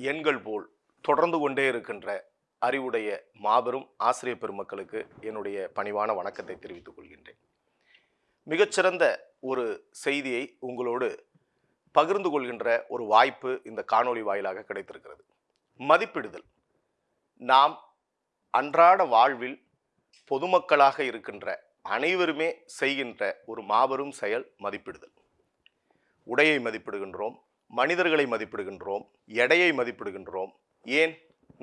எண்கள் போல் தொடர்ந்து கொண்டே இருக்கின்ற அறிவுடைய மாபெரும் ஆசிரிய பெருமக்களுக்கு என்னுடைய பணிவான வணக்கத்தை தெரிவித்துக் கொள்கின்றேன். மிகச்சிறந்த ஒரு செய்தியை உங்களோடு பகிர்ந்து கொள்கின்ற ஒரு வாய்ப்பு இந்த காணொளி வாயிலாக கிடைத்திருக்கிறது. மதிப்பிடுதல். நாம் அன்றாட வாழ்வில் பொதுமக்களாக இருக்கின்ற அனைவருமே செய்கின்ற ஒரு மாபெரும் செயல் மதிப்பிடுதல். உடையை மதிப்பிடுகின்றோம். மனிதர்களை மதிப்பிடுகின்றோம் எடையை மதிப்பிடுகின்றோம் ஏன்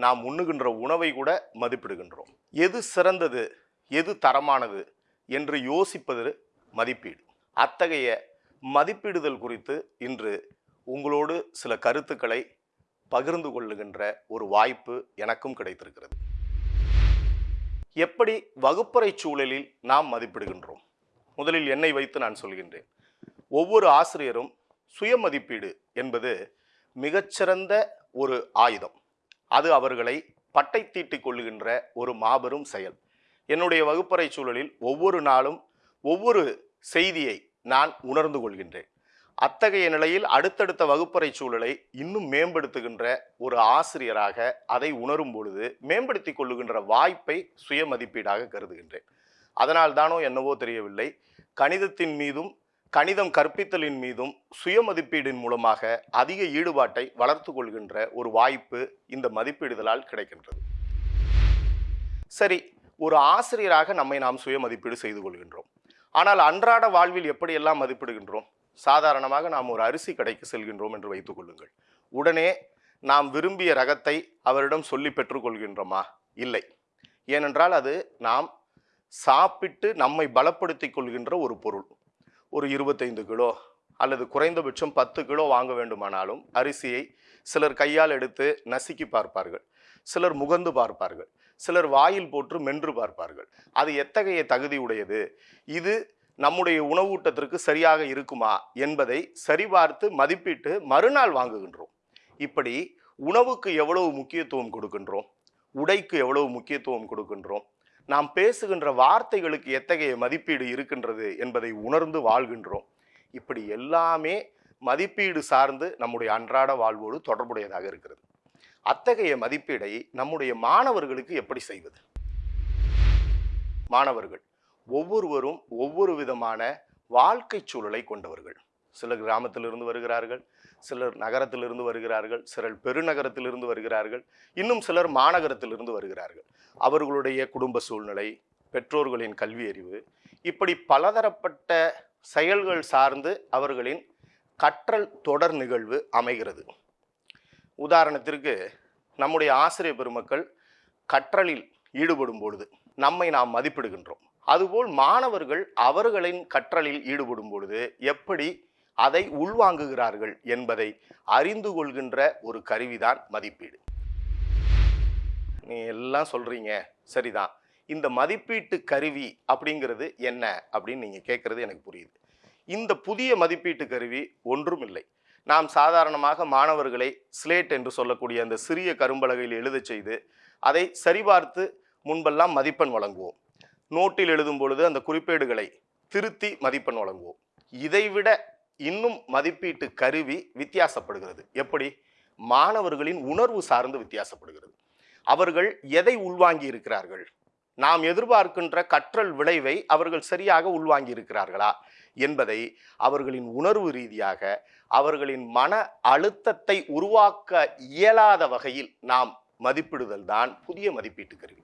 நாம் உண்ணுகின்ற உணவை கூட மதிப்பிடுகின்றோம். எது சிறந்தது எது தரமானது என்று யோசிப்பது மதிப்பீடு. அத்தகைய மதிப்பிடுதல் குறித்து இன்று உங்களோடு சில கருத்துக்களை பகிர்ந்து கொள்ளுகின்ற ஒரு வாய்ப்பு எனக்கும் கிடைத்திருக்கிறது. எப்படி வகுப்பறை சூழலில் நாம் மதிப்பிடுகின்றோம்? முதலில் என்னை வைத்து நான் சொல்கின்றேன். ஒவ்வொரு ஆசிரியரும் சுயமதிப்பீடு என்பது மிகச்சிறந்த ஒரு ஆயுதம். அது அவர்களை பட்டை தீட்டிக் கொள்ளுகின்ற ஒரு மாபெரும் செயல். என்னுடைய வகுப்பறை சூழலில் ஒவ்வொரு நாளும் ஒவ்வொரு செய்தியை நான் உணர்ந்து கொள்கின்றேன். அத்தகைய நிலையில் அடுத்தடுத்த வகுப்பறை சூழலை இன்னும் மேம்படுத்துகின்ற ஒரு ஆசிரியராக அதை உணரும் பொழுது மேம்படுத்தி கொள்ளுகின்ற வாய்ப்பை சுய மதிப்பீடாக கருதுகின்றேன். அதனால் தானோ என்னவோ தெரியவில்லை. கணிதத்தின் மீதும் கணிதம் கற்பித்தலின் மீதும் சுயமதிப்பீடின் மூலமாக அதிக ஈடுபாட்டை வளர்த்து கொள்கின்ற ஒரு வாய்ப்பு இந்த மதிப்பீடுதலால் கிடைக்கின்றது. சரி ஒரு ஆசிரியராக நம்மை நாம் சுய மதிப்பீடு செய்து கொள்கின்றோம். ஆனால் அன்றாட வாழ்வில் எப்படியெல்லாம் மதிப்பிடுகின்றோம்? சாதாரணமாக நாம் ஒரு அரிசி கடைக்கு செல்கின்றோம் என்று வைத்துக் கொள்ளுங்கள். உடனே நாம் விரும்பிய ரகத்தை அவரிடம் சொல்லி பெற்றுக்கொள்கின்றோமா? இல்லை. ஏனென்றால் அது நாம் சாப்பிட்டு நம்மை பலப்படுத்திக் கொள்கின்ற ஒரு பொருள். ஒரு இருபத்தைந்து கிலோ அல்லது குறைந்தபட்சம் பத்து கிலோ வாங்க வேண்டுமானாலும் அரிசியை சிலர் கையால் எடுத்து நசுக்கி பார்ப்பார்கள். சிலர் முகந்து பார்ப்பார்கள். சிலர் வாயில் போட்டு மென்று பார்ப்பார்கள். அது எத்தகைய தகுதி உடையது? இது நம்முடைய உணவூட்டத்திற்கு சரியாக இருக்குமா என்பதை சரிபார்த்து மதிப்பிட்டு மறுநாள் வாங்குகின்றோம். இப்படி உணவுக்கு எவ்வளவு முக்கியத்துவம் கொடுக்கின்றோம்? உடைக்கு எவ்வளவு முக்கியத்துவம் கொடுக்கின்றோம்? நாம் பேசுகின்ற வார்த்தைகளுக்கு எத்தகைய மதிப்பீடு இருக்கின்றது என்பதை உணர்ந்து வாழ்கின்றோம். இப்படி எல்லாமே மதிப்பீடு சார்ந்து நம்முடைய அன்றாட வாழ்வோடு தொடர்புடையதாக இருக்கிறது. அத்தகைய மதிப்பீடை நம்முடைய மாணவர்களுக்கு எப்படி செய்வது? மாணவர்கள் ஒவ்வொருவரும் ஒவ்வொரு விதமான வாழ்க்கை சூழலை கொண்டவர்கள். சிலர் கிராமத்திலிருந்து வருகிறார்கள் சிலர் நகரத்திலிருந்து வருகிறார்கள் சிலர் பெருநகரத்திலிருந்து வருகிறார்கள் இன்னும் சிலர் மாநகரத்திலிருந்து வருகிறார்கள். அவர்களுடைய குடும்ப சூழ்நிலை பெற்றோர்களின் கல்வி அறிவு இப்படி பலதரப்பட்ட செயல்கள் சார்ந்து அவர்களின் கற்றல் தொடர் நிகழ்வு அமைகிறது. உதாரணத்திற்கு நம்முடைய ஆசிரியர் பெருமக்கள் கற்றலில் ஈடுபடும் பொழுது நம்மை நாம் மதிப்பிடுகின்றோம். அதுபோல் மாணவர்கள் அவர்களின் கற்றலில் ஈடுபடும் பொழுது எப்படி அதை உள்வாங்குகிறார்கள் என்பதை அறிந்து கொள்கின்ற ஒரு கருவிதான் மதிப்பீடு. நீ எல்லாம் சொல்கிறீங்க சரிதான். இந்த மதிப்பீட்டு கருவி அப்படிங்கிறது என்ன அப்படின்னு நீங்கள் கேட்குறது எனக்கு புரியுது. இந்த புதிய மதிப்பீட்டு கருவி ஒன்றும் இல்லை. நாம் சாதாரணமாக மாணவர்களை ஸ்லேட் என்று சொல்லக்கூடிய அந்த சிறிய கரும்பலகையில் எழுதச் செய்து அதை சரிபார்த்து முன்பெல்லாம் மதிப்பெண் வழங்குவோம். நோட்டில் எழுதும் பொழுது அந்த குறிப்பேடுகளை திருத்தி மதிப்பெண் வழங்குவோம். இதைவிட இன்னும் மதிப்பீட்டு கருவி வித்தியாசப்படுகிறது. எப்படி? மாணவர்களின் உணர்வு சார்ந்து வித்தியாசப்படுகிறது. அவர்கள் எதை உள்வாங்கி இருக்கிறார்கள்? நாம் எதிர்பார்க்கின்ற கற்றல் விளைவை அவர்கள் சரியாக உள்வாங்கி இருக்கிறார்களா? என்பதை அவர்களின் உணர்வு ரீதியாக அவர்களின் மன அழுத்தத்தை உருவாக்க இயலாத வகையில் நாம் மதிப்பிடுதல் தான் புதிய மதிப்பீட்டு கருவி.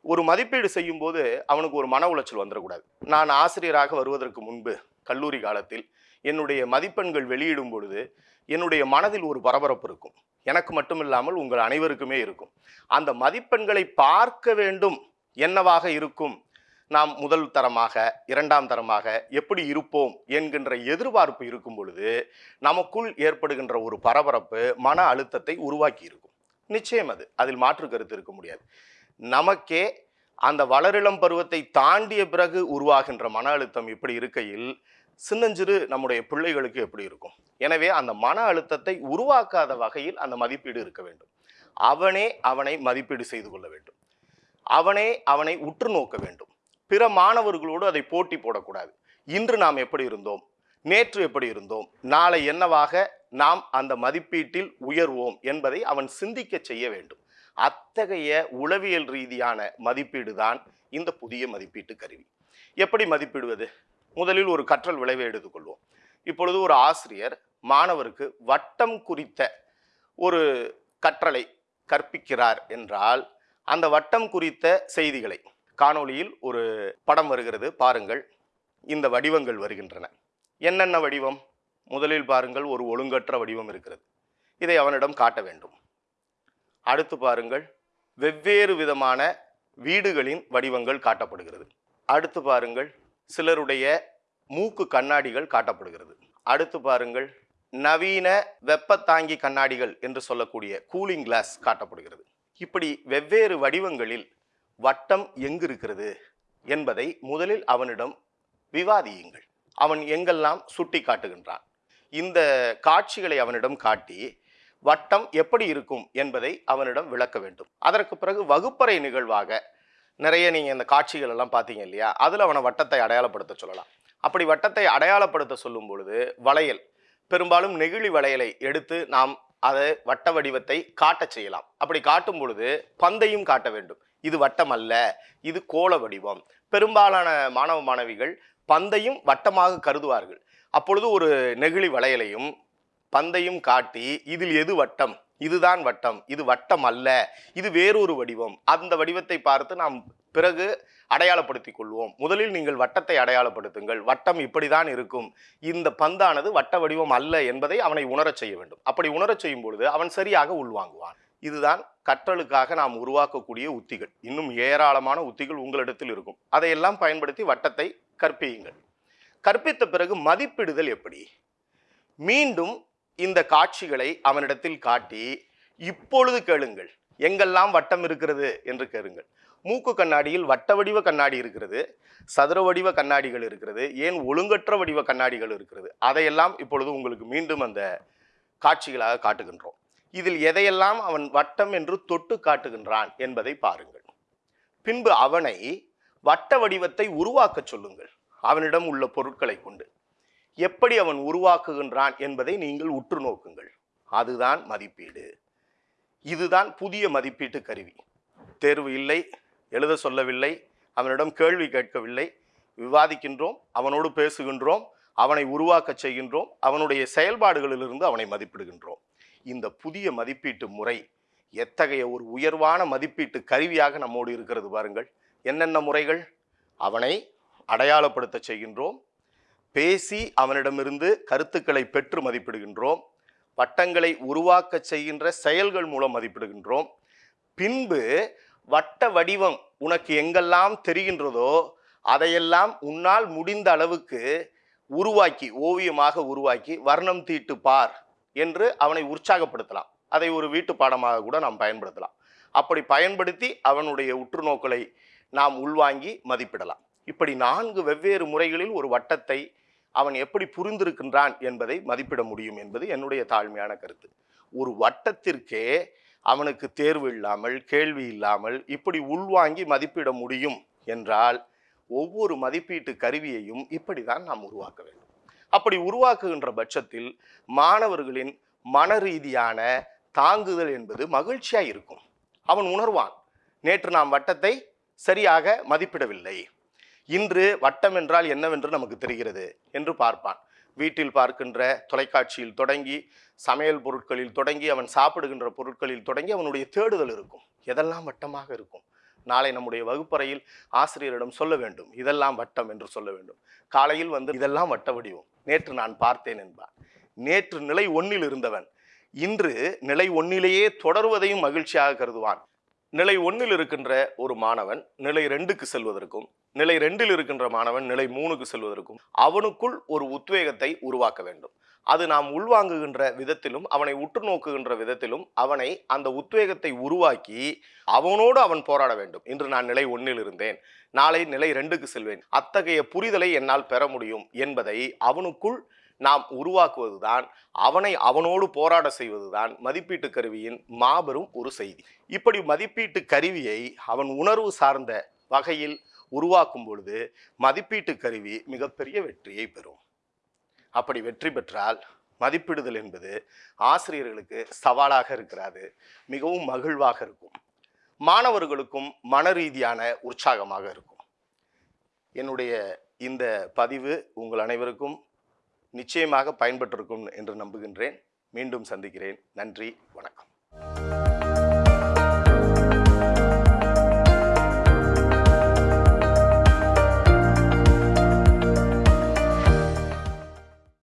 ஒரு மதிப்பீடு செய்யும்போது அவனுக்கு ஒரு மன உளைச்சல் வந்துடக்கூடாது. நான் ஆசிரியராக வருவதற்கு முன்பு கல்லூரி காலத்தில் என்னுடைய மதிப்பெண்கள் வெளியிடும் பொழுது என்னுடைய மனதில் ஒரு பரபரப்பு இருக்கும். எனக்கு மட்டுமில்லாமல் உங்கள் அனைவருக்குமே இருக்கும். அந்த மதிப்பெண்களை பார்க்க வேண்டும் என்னவாக இருக்கும்? நாம் முதல் தரமாக இரண்டாம் தரமாக எப்படி இருப்போம் என்கின்ற எதிர்பார்ப்பு இருக்கும் பொழுது நமக்குள் ஏற்படுகின்ற ஒரு பரபரப்பு மன அழுத்தத்தை உருவாக்கி இருக்கும். நிச்சயம் அது. அதில் மாற்று கருத்து இருக்க முடியாது. நமக்கே அந்த வளரிளம் பருவத்தை தாண்டிய பிறகு உருவாகின்ற மன அழுத்தம் இப்படி இருக்கையில் சின்னஞ்சிறு நம்முடைய பிள்ளைகளுக்கு எப்படி இருக்கும்? எனவே அந்த மன அழுத்தத்தை உருவாக்காத வகையில் அந்த மதிப்பீடு இருக்க வேண்டும். அவனே அவனை மதிப்பீடு செய்து கொள்ள வேண்டும். அவனே அவனை உற்று நோக்க வேண்டும். பிற மாணவர்களோடு அதை போட்டி போடக்கூடாது. இன்று நாம் எப்படி இருந்தோம்? நேற்று எப்படி இருந்தோம்? நாளை என்னவாக நாம் அந்த மதிப்பீட்டில் உயர்வோம் என்பதை அவன் சிந்திக்க செய்ய வேண்டும். அத்தகைய உளவியல் ரீதியான மதிப்பீடு தான் இந்த புதிய மதிப்பீட்டு கருவி. எப்படி மதிப்பிடுவது? முதலில் ஒரு கற்றல் விளைவை எடுத்துக்கொள்வோம். இப்பொழுது ஒரு ஆசிரியர் மாணவருக்கு வட்டம் குறித்த ஒரு கற்றலை கற்பிக்கிறார் என்றால் அந்த வட்டம் குறித்த செய்திகளை காணொளியில் ஒரு படம் வருகிறது பாருங்கள். இந்த வடிவங்கள் வருகின்றன. என்னென்ன வடிவம்? முதலில் பாருங்கள் ஒரு ஒழுங்கற்ற வடிவம் இருக்கிறது. இதை அவனிடம் காட்ட வேண்டும். அடுத்து பாருங்கள் வெவ்வேறு விதமான வீடுகளின் வடிவங்கள் காட்டப்படுகிறது. அடுத்து பாருங்கள் சிலருடைய மூக்கு கண்ணாடிகள் காட்டப்படுகிறது. அடுத்து பாருங்கள். நவீன வெப்பத்தாங்கி கண்ணாடிகள் என்று சொல்லக்கூடிய கூலிங் கிளாஸ் காட்டப்படுகிறது. இப்படி வெவ்வேறு வடிவங்களில் வட்டம் எங்கு இருக்கிறது என்பதை முதலில் அவனிடம் விவாதியுங்கள். அவன் எங்கெல்லாம் சுட்டி காட்டுகின்றான். இந்த காட்சிகளை அவனிடம் காட்டி வட்டம் எப்படி இருக்கும் என்பதை அவனிடம் விளக்க வேண்டும். அதற்கு பிறகு வகுப்பறை நிகழ்வாக நிறைய நீங்கள் இந்த காட்சிகள் எல்லாம் பார்த்தீங்க இல்லையா? அதில் அவனை வட்டத்தை அடையாளப்படுத்த சொல்லலாம். அப்படி வட்டத்தை அடையாளப்படுத்த சொல்லும் பொழுது வளையல் பெரும்பாலும் நெகிழி வளையலை எடுத்து நாம் அதை வட்ட வடிவத்தை காட்டச் செய்யலாம். அப்படி காட்டும் பொழுது பந்தையும் காட்ட வேண்டும். இது வட்டம் அல்ல இது கோள வடிவம். பெரும்பாலான மாணவ மாணவிகள் பந்தையும் வட்டமாக கருதுவார்கள். அப்பொழுது ஒரு நெகிழி வளையலையும் பந்தையும் காட்டி இதில் எது வட்டம்? இதுதான் வட்டம் இது வட்டம் அல்ல இது வேறொரு வடிவம். அந்த வடிவத்தை பார்த்து நாம் பிறகு அடையாளப்படுத்திக் கொள்வோம். முதலில் நீங்கள் வட்டத்தை அடையாளப்படுத்துங்கள். வட்டம் இப்படிதான் இருக்கும். இந்த பந்தானது வட்ட வடிவம் அல்ல என்பதை அவனை உணரச் செய்ய வேண்டும். அப்படி உணரச் செய்யும் பொழுது அவன் சரியாக உள்வாங்குவான். இதுதான் கற்றலுக்காக நாம் உருவாக்கக்கூடிய உத்திகள். இன்னும் ஏராளமான உத்திகள் உங்களிடத்தில் இருக்கும். அதையெல்லாம் பயன்படுத்தி வட்டத்தை கற்பியுங்கள். கற்பித்த பிறகு மதிப்பிடுதல் எப்படி? மீண்டும் இந்த காட்சிகளை அவனிடத்தில் காட்டி இப்பொழுது கேளுங்கள் எங்கெல்லாம் வட்டம் இருக்கிறது? என்று கேளுங்கள். மூக்கு கண்ணாடியில் வட்ட வடிவ கண்ணாடி இருக்கிறது சதுர வடிவ கண்ணாடிகள் இருக்கிறது ஏன் ஒழுங்கற்ற வடிவ கண்ணாடிகள் இருக்கிறது? அதையெல்லாம் இப்பொழுது உங்களுக்கு மீண்டும் அந்த காட்சிகளாக காட்டுகின்றோம். இதில் எதையெல்லாம் அவன் வட்டம் என்று தொட்டு காட்டுகின்றான் என்பதை பாருங்கள். பின்பு அவனை வட்ட வடிவத்தை உருவாக்கச் சொல்லுங்கள். அவனிடம் உள்ள பொருட்களை கொண்டு. எப்படி அவன் உருவாக்குகின்றான் என்பதை நீங்கள் உற்று நோக்குங்கள். அதுதான் மதிப்பீடு. இதுதான் புதிய மதிப்பீட்டு கருவி. தேர்வு இல்லை எழுத சொல்லவில்லை அவனிடம் கேள்வி கேட்கவில்லை. விவாதிக்கின்றோம் அவனோடு பேசுகின்றோம் அவனை உருவாக்கச் செய்கின்றோம் அவனுடைய செயல்பாடுகளிலிருந்து அவனை மதிப்பிடுகின்றோம். இந்த புதிய மதிப்பீட்டு முறை எத்தகைய ஒரு உயர்வான மதிப்பீட்டு கருவியாக நம்மோடு இருக்கிறது பாருங்கள். என்னென்ன முறைகள்? அவனை அடையாளப்படுத்த செய்கின்றோம் பேசி அவனிடமிருந்து கருத்துக்களை பெற்று மதிப்பிடுகின்றோம். வட்டங்களை உருவாக்கச் செய்கின்ற செயல்கள் மூலம் மதிப்பிடுகின்றோம். பின்பு வட்ட வடிவம் உனக்கு எங்கெல்லாம் தெரிகின்றதோ அதையெல்லாம் உன்னால் முடிந்த அளவுக்கு உருவாக்கி ஓவியமாக உருவாக்கி வர்ணம் தீட்டு பார் என்று அவனை உற்சாகப்படுத்தலாம். அதை ஒரு வீட்டு பாடமாக கூட நாம் பயன்படுத்தலாம். அப்படி பயன்படுத்தி அவனுடைய உற்றுநோக்களை நாம் உள்வாங்கி மதிப்பிடலாம். இப்படி நான்கு வெவ்வேறு முறைகளில் ஒரு வட்டத்தை அவன் எப்படி புரிந்திருக்கின்றான் என்பதை மதிப்பிட முடியும் என்பது என்னுடைய தாழ்மையான கருத்து. ஒரு வட்டத்திற்கே அவனுக்கு தேர்வு இல்லாமல் கேள்வி இல்லாமல் இப்படி உள்வாங்கி மதிப்பிட முடியும் என்றால் ஒவ்வொரு மதிப்பீட்டு கருவியையும் இப்படி தான் நாம் உருவாக்க வேண்டும். அப்படி உருவாக்குகின்ற பட்சத்தில் மாணவர்களின் மன ரீதியான தாங்குதல் என்பது மகிழ்ச்சியாக இருக்கும். அவன் உணர்வான் நேற்று நாம் வட்டத்தை சரியாக மதிப்பிடவில்லை. இன்று வட்டம் என்றால் என்னவென்று நமக்கு தெரிகிறது என்று பார்ப்பான். வீட்டில் பார்க்கின்ற தொலைக்காட்சியில் தொடங்கி சமையல் பொருட்களில் தொடங்கி அவன் சாப்பிடுகின்ற பொருட்களில் தொடங்கி அவனுடைய தேடுதல் இருக்கும். எதெல்லாம் வட்டமாக இருக்கும்? நாளை நம்முடைய வகுப்பறையில் ஆசிரியரிடம் சொல்ல வேண்டும். இதெல்லாம் வட்டம் என்று சொல்ல வேண்டும். காலையில் வந்து இதெல்லாம் வட்ட வடிவம். நேற்று நான் பார்த்தேன் என்பான். நேற்று நிலை ஒன்னில் இருந்தவன். இன்று நிலை ஒன்னிலேயே தொடர்வதையும் மகிழ்ச்சியாக கருதுவான். நிலை ஒன்றில் இருக்கின்ற ஒரு மாணவன் நிலை ரெண்டுக்கு செல்வதற்கும் நிலை ரெண்டில் இருக்கின்ற மாணவன் நிலை மூணுக்கு செல்வதற்கும் அவனுக்குள் ஒரு உத்வேகத்தை உருவாக்க வேண்டும். அது நாம் உள்வாங்குகின்ற விதத்திலும் அவனை உற்று நோக்குகின்ற விதத்திலும் அவனை அந்த உத்வேகத்தை உருவாக்கி அவனோடு அவன் போராட வேண்டும். இன்று நான் நிலை ஒன்றில் இருந்தேன். நாளை நிலை ரெண்டுக்கு செல்வேன். அத்தகைய புரிதலை என்னால் பெற முடியும் என்பதை அவனுக்குள் நாம் உருவாக்குவதுதான் அவனை அவனோடு போராட செய்வதுதான் மதிப்பீட்டு கருவியின் மாபெரும் ஒரு செய்தி. இப்படி மதிப்பீட்டு கருவியை அவன் உணர்வு சார்ந்த வகையில் உருவாக்கும் பொழுது மதிப்பீட்டு கருவி மிகப்பெரிய வெற்றியை பெறும். அப்படி வெற்றி பெற்றால் மதிப்பிடுதல் என்பது ஆசிரியர்களுக்கு சவாலாக இருக்கிறது மிகவும் மகிழ்வாக இருக்கும். மாணவர்களுக்கும் மன ரீதியான உற்சாகமாக இருக்கும். என்னுடைய இந்த பதிவு உங்கள் அனைவருக்கும் நிச்சயமாக பயன்பட்டிருக்கும் என்று நம்புகின்றேன். மீண்டும் சந்திக்கிறேன். நன்றி. வணக்கம்.